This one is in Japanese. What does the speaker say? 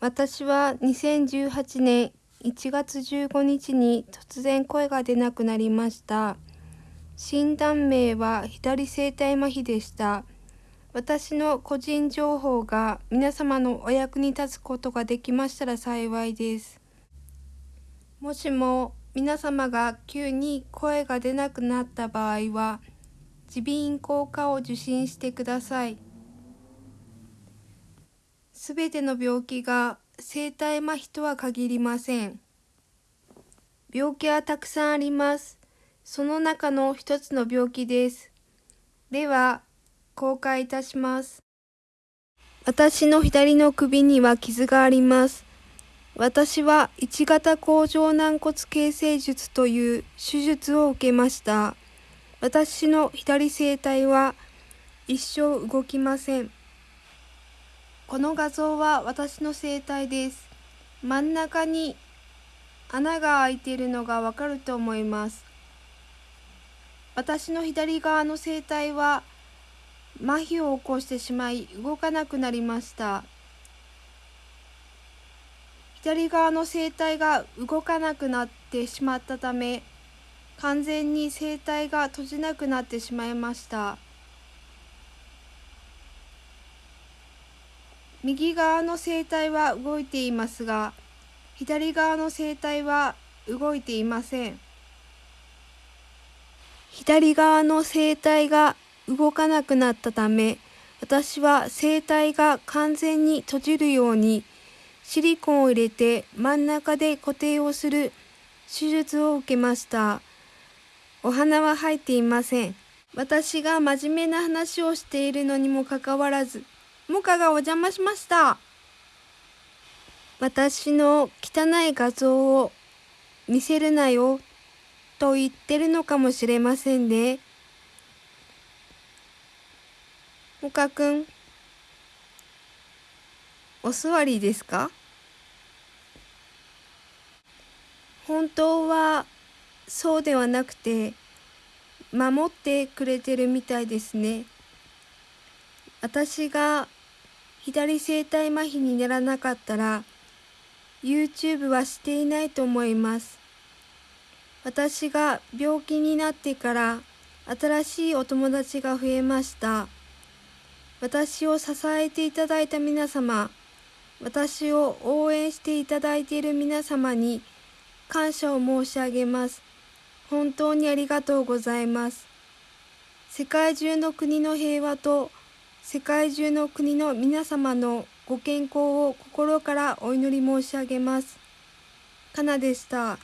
私は2018年1月15日に突然声が出なくなりました。診断名は左声帯麻痺でした。私の個人情報が皆様のお役に立つことができましたら幸いです。もしも皆様が急に声が出なくなった場合は、耳鼻咽喉科を受診してください。すべての病気が声帯麻痺とは限りません。病気はたくさんあります。その中の一つの病気です。では、公開いたします。私の左の首には傷があります。私は1型甲状軟骨形成術という手術を受けました。私の左声帯は一生動きません。この画像は私の声帯です。真ん中に穴が開いているのがわかると思います。私の左側の声帯は麻痺を起こしてしまい動かなくなりました。左側の声帯が動かなくなってしまったため完全に声帯が閉じなくなってしまいました。右側の声帯は動いていますが、左側の声帯は動いていません。左側の声帯が動かなくなったため、私は声帯が完全に閉じるようにシリコンを入れて真ん中で固定をする手術を受けました。お花は入っていません。私が真面目な話をしているのにもかかわらず、モカがお邪魔しました。私の汚い画像を見せるなよと言ってるのかもしれませんね。モカくん、お座りですか？本当はそうではなくて守ってくれてるみたいですね。私が左声帯麻痺にならなかったら YouTube はしていないと思います。私が病気になってから新しいお友達が増えました。私を支えていただいた皆様、私を応援していただいている皆様に感謝を申し上げます。本当にありがとうございます。世界中の国の平和と世界中の国の皆様のご健康を心からお祈り申し上げます。かなでした。